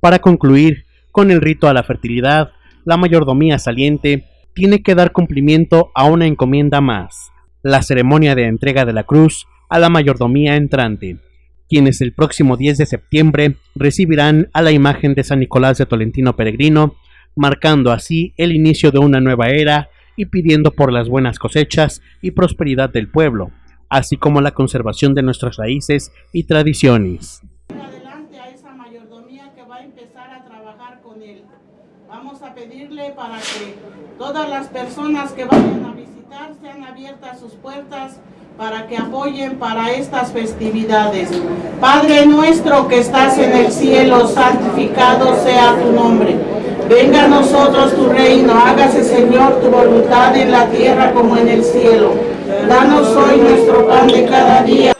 Para concluir con el rito a la fertilidad, la mayordomía saliente tiene que dar cumplimiento a una encomienda más, la ceremonia de entrega de la cruz a la mayordomía entrante, quienes el próximo 10 de septiembre recibirán a la imagen de San Nicolás de Tolentino Peregrino, marcando así el inicio de una nueva era y pidiendo por las buenas cosechas y prosperidad del pueblo, así como la conservación de nuestras raíces y tradiciones. Adelante a esa mayordomía que va a empezar a trabajar con él. Vamos a pedirle para que todas las personas que vayan a visitar sean abiertas sus puertas para que apoyen para estas festividades. Padre nuestro que estás en el cielo, santificado sea tu nombre. Venga a nosotros tu reino, hágase Señor tu voluntad en la tierra como en el cielo. Danos hoy nuestro pan de cada día.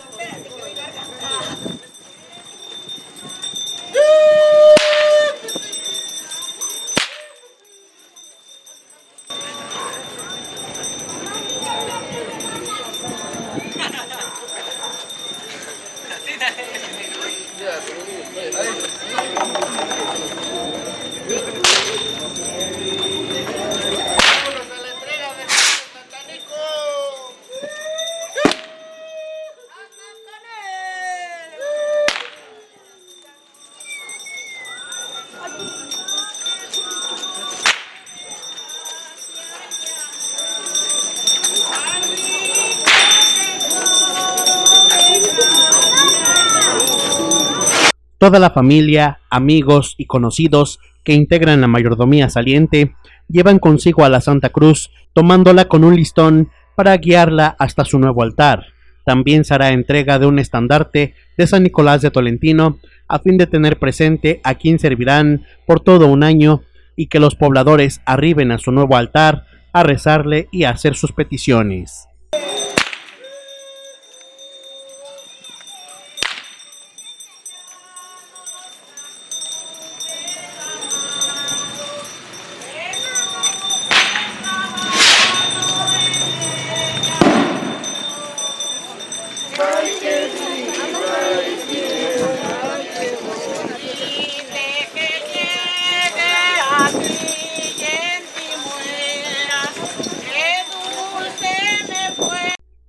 Toda la familia, amigos y conocidos que integran la mayordomía saliente llevan consigo a la Santa Cruz, tomándola con un listón para guiarla hasta su nuevo altar. También se hará entrega de un estandarte de San Nicolás de Tolentino a fin de tener presente a quien servirán por todo un año y que los pobladores arriben a su nuevo altar a rezarle y a hacer sus peticiones.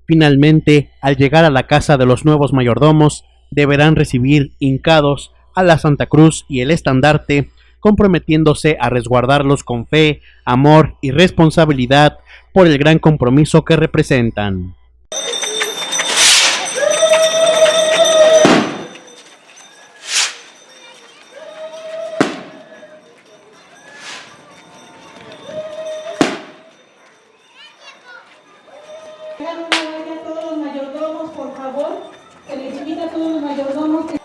Finalmente, al llegar a la casa de los nuevos mayordomos, deberán recibir hincados a la Santa Cruz y el estandarte, comprometiéndose a resguardarlos con fe, amor y responsabilidad por el gran compromiso que representan. Hagan una huella a todos los mayordomos, por favor. Se les invita a todos los mayordomos que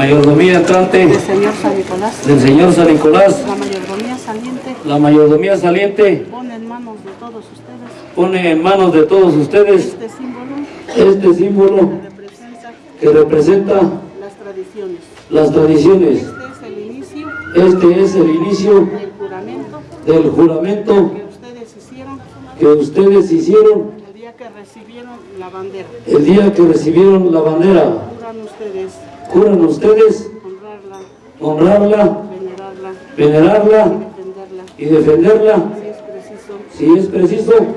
Mayordomía entrante El Señor San Nicolás, del Señor San Nicolás, la mayordomía saliente, la mayordomía saliente pone en manos de todos ustedes pone en manos de todos ustedes este símbolo este símbolo que representa que representa las tradiciones. las tradiciones. Este es el inicio Este es el inicio del juramento del juramento que ustedes hicieron que ustedes hicieron el día que recibieron la bandera. el día que recibieron la bandera. Juran ustedes Juran ustedes honrarla, honrarla, venerarla, venerarla defenderla, y defenderla si es preciso, si es preciso propia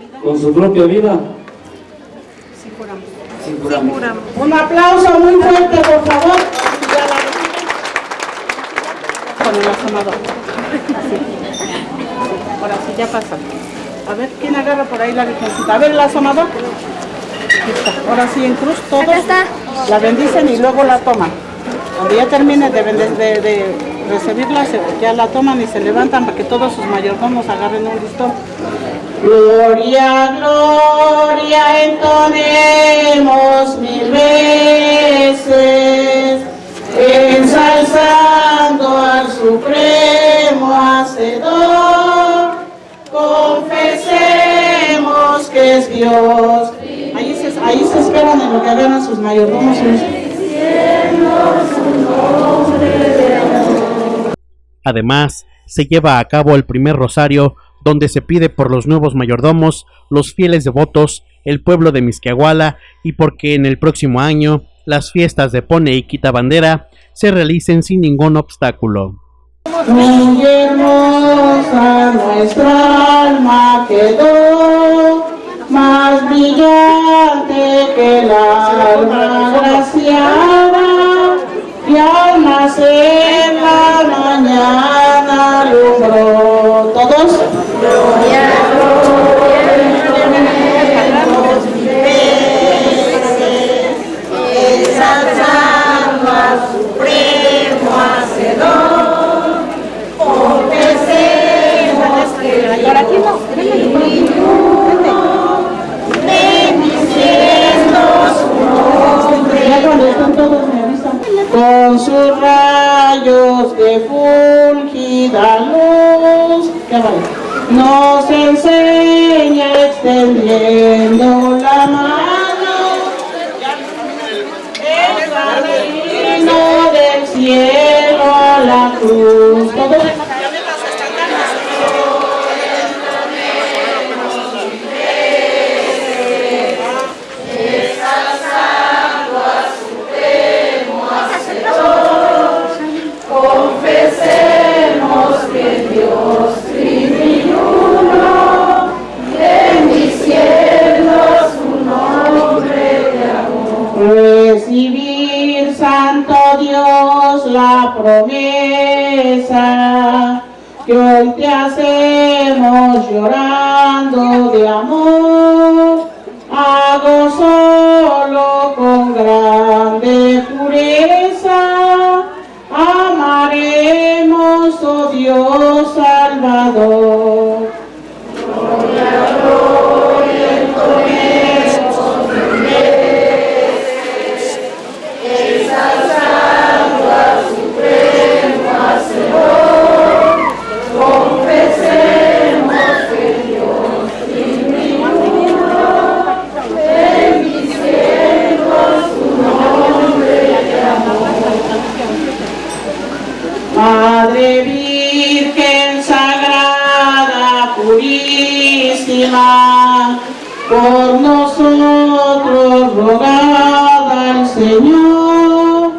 vida. con su propia vida. Sí juramos. sin juramento. Un aplauso muy fuerte, por favor. Con el asomador. Así. Ahora sí, ya pasa. A ver, ¿quién agarra por ahí la virgencita? A ver, el asomador. Ahora sí, en cruz todos la bendicen y luego la toman. Cuando ya termine de, bende- de, de recibirla, ya la toman y se levantan para que todos sus mayordomos agarren un listón. Gloria, gloria, entonemos mil veces, Además, se lleva a cabo el primer rosario donde se pide por los nuevos mayordomos, los fieles devotos, el pueblo de Misquiahuala y porque en el próximo año las fiestas de Pone y Quita Bandera se realicen sin ningún obstáculo. Muy hermosa nuestra alma quedó, alma Con sus rayos de fulgida luz, nos enseña extendiendo la mano. El camino del cielo a la cruz. La promesa que hoy te hacemos llorando de amor. Hago solo con grande pureza, amaremos, oh Dios Salvador. Rogada al Señor,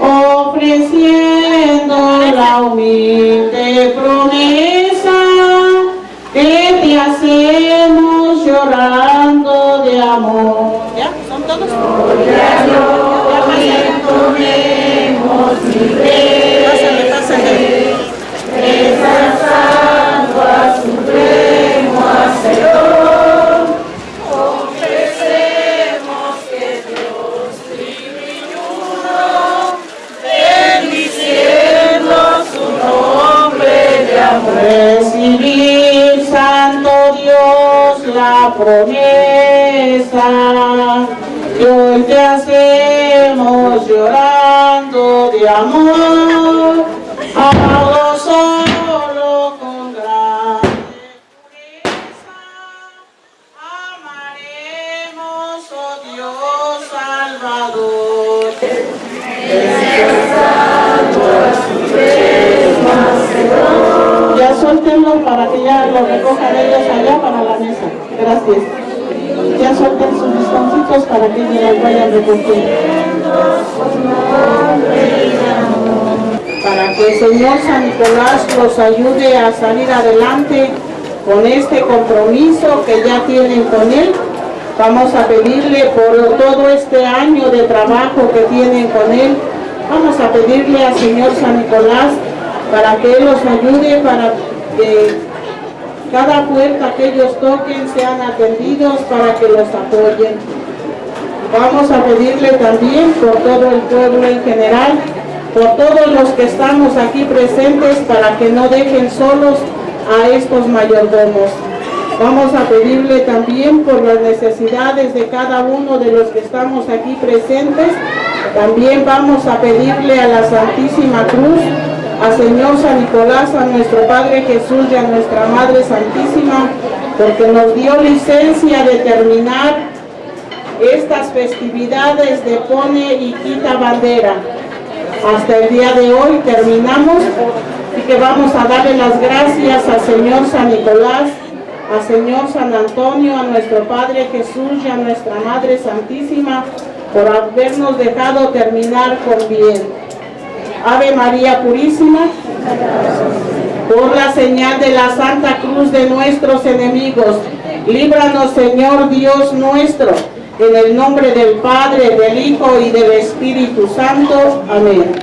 ofreciendo la humilde hacemos llorando de amor. Hago solo con grande. Amaremos, oh Dios Salvador. Ya suéltenlo para que ya lo recojan ellos allá para la mesa. Gracias. Ya suelten sus listoncitos para que los vayan recogiendo. Para Señor San Nicolás los ayude a salir adelante con este compromiso que ya tienen con Él. Vamos a pedirle por todo este año de trabajo que tienen con Él. Vamos a pedirle al Señor San Nicolás para que Él los ayude, para que cada puerta que ellos toquen sean atendidos, para que los apoyen. Vamos a pedirle también por todo el pueblo en general, por todos los que estamos aquí presentes para que no dejen solos a estos mayordomos. Vamos a pedirle también por las necesidades de cada uno de los que estamos aquí presentes. También vamos a pedirle a la Santísima Cruz, a Señor San Nicolás, a nuestro Padre Jesús y a nuestra Madre Santísima, porque nos dio licencia de terminar estas festividades de pone y quita bandera. Hasta el día de hoy terminamos y que vamos a darle las gracias al Señor San Nicolás, al Señor San Antonio, a nuestro Padre Jesús y a nuestra Madre Santísima por habernos dejado terminar con bien. Ave María Purísima, por la señal de la Santa Cruz de nuestros enemigos, líbranos Señor Dios nuestro, en el nombre del Padre, del Hijo y del Espíritu Santo. Amén.